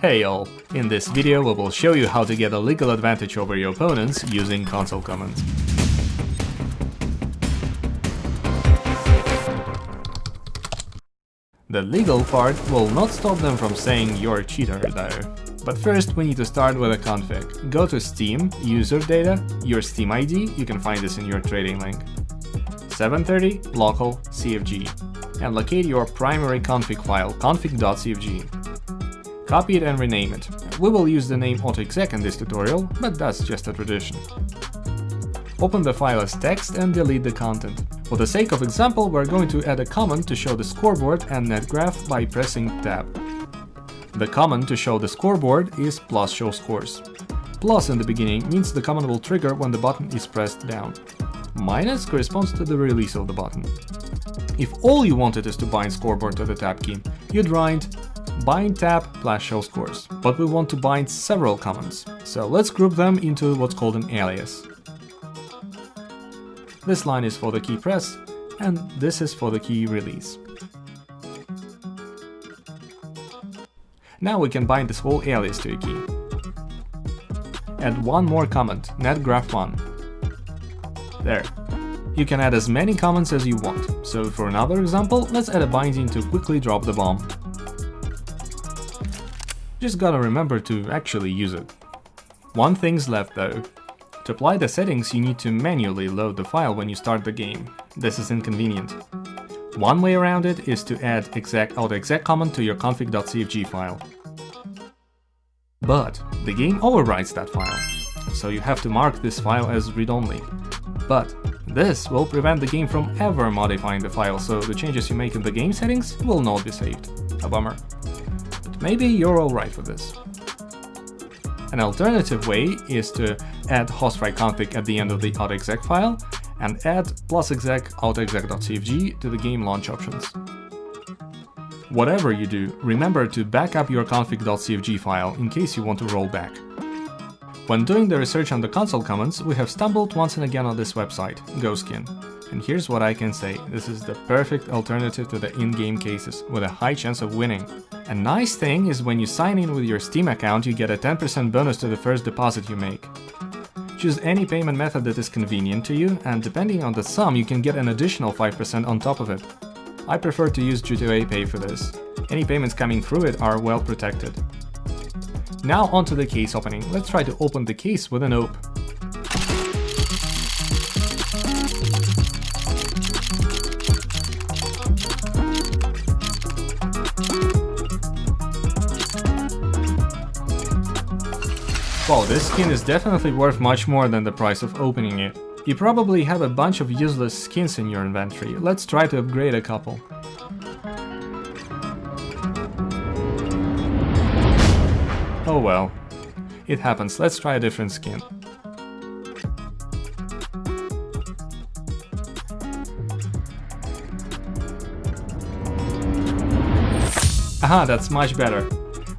Hey all! In this video we will show you how to get a legal advantage over your opponents using console commands. The legal part will not stop them from saying you're a cheater though. But first we need to start with a config. Go to Steam, user data, your Steam ID, you can find this in your trading link. 730 local CFG and locate your primary config file config.cfg. Copy it and rename it. We will use the name AutoExec in this tutorial, but that's just a tradition. Open the file as text and delete the content. For the sake of example, we're going to add a command to show the scoreboard and netgraph by pressing tab. The command to show the scoreboard is plus show scores. Plus in the beginning means the command will trigger when the button is pressed down. Minus corresponds to the release of the button. If all you wanted is to bind scoreboard to the tab key, you'd write bind tab plus show scores, but we want to bind several commands, so let's group them into what's called an alias. This line is for the key press, and this is for the key release. Now we can bind this whole alias to a key. Add one more command, netgraph1. There. You can add as many commands as you want, so for another example, let's add a binding to quickly drop the bomb. Just gotta remember to actually use it. One thing's left though. To apply the settings you need to manually load the file when you start the game. This is inconvenient. One way around it is to add exec autoexec command to your config.cfg file. But the game overwrites that file, so you have to mark this file as read-only. But this will prevent the game from ever modifying the file, so the changes you make in the game settings will not be saved. A bummer. Maybe you're alright with this. An alternative way is to add host_writeconfig at the end of the autoexec file and add plus exec autoexec.cfg to the game launch options. Whatever you do, remember to back up your config.cfg file in case you want to roll back. When doing the research on the console commands, we have stumbled once and again on this website, GoSkin. And here's what I can say, this is the perfect alternative to the in-game cases, with a high chance of winning. A nice thing is when you sign in with your Steam account you get a 10% bonus to the first deposit you make. Choose any payment method that is convenient to you, and depending on the sum you can get an additional 5% on top of it. I prefer to use G2A Pay for this. Any payments coming through it are well protected. Now onto the case opening, let's try to open the case with an AWP. Well, this skin is definitely worth much more than the price of opening it. You probably have a bunch of useless skins in your inventory, let's try to upgrade a couple. Oh well. It happens, let's try a different skin. Aha, that's much better.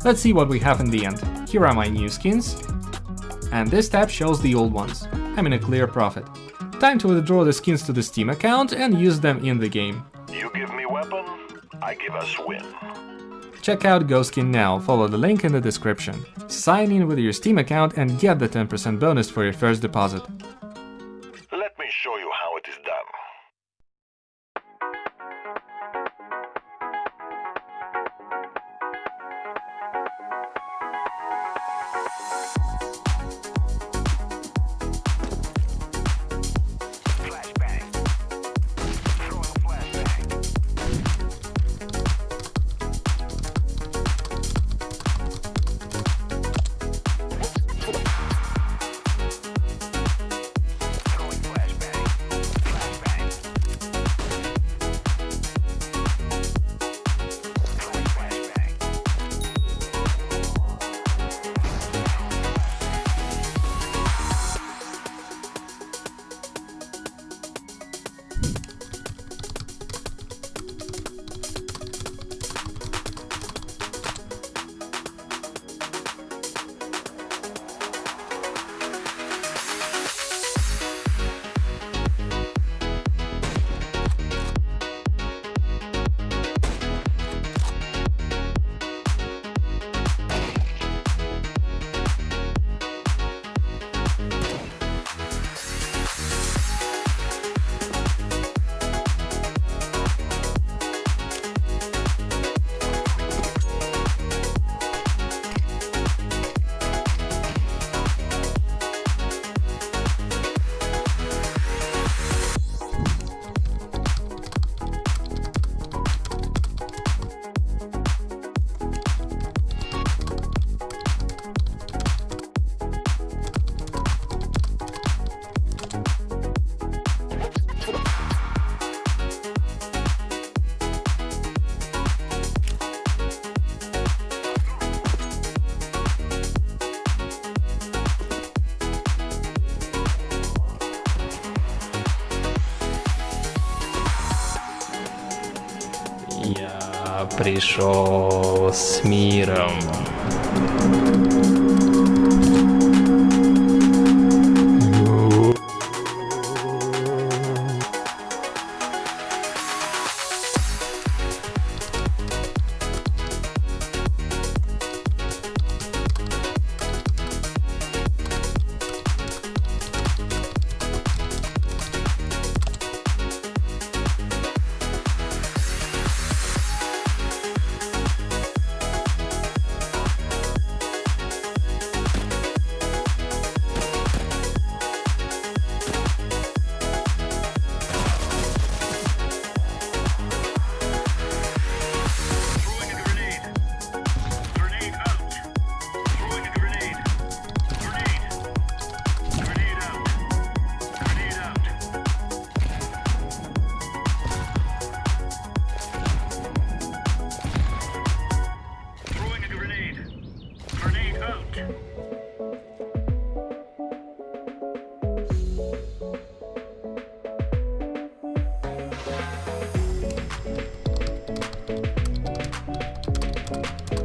Let's see what we have in the end. Here are my new skins, and this tab shows the old ones. I'm in a clear profit. Time to withdraw the skins to the Steam account and use them in the game. You give me weapon, I give us win. Check out GoSkin now, follow the link in the description. Sign in with your Steam account and get the 10% bonus for your first deposit. пришел с миром. you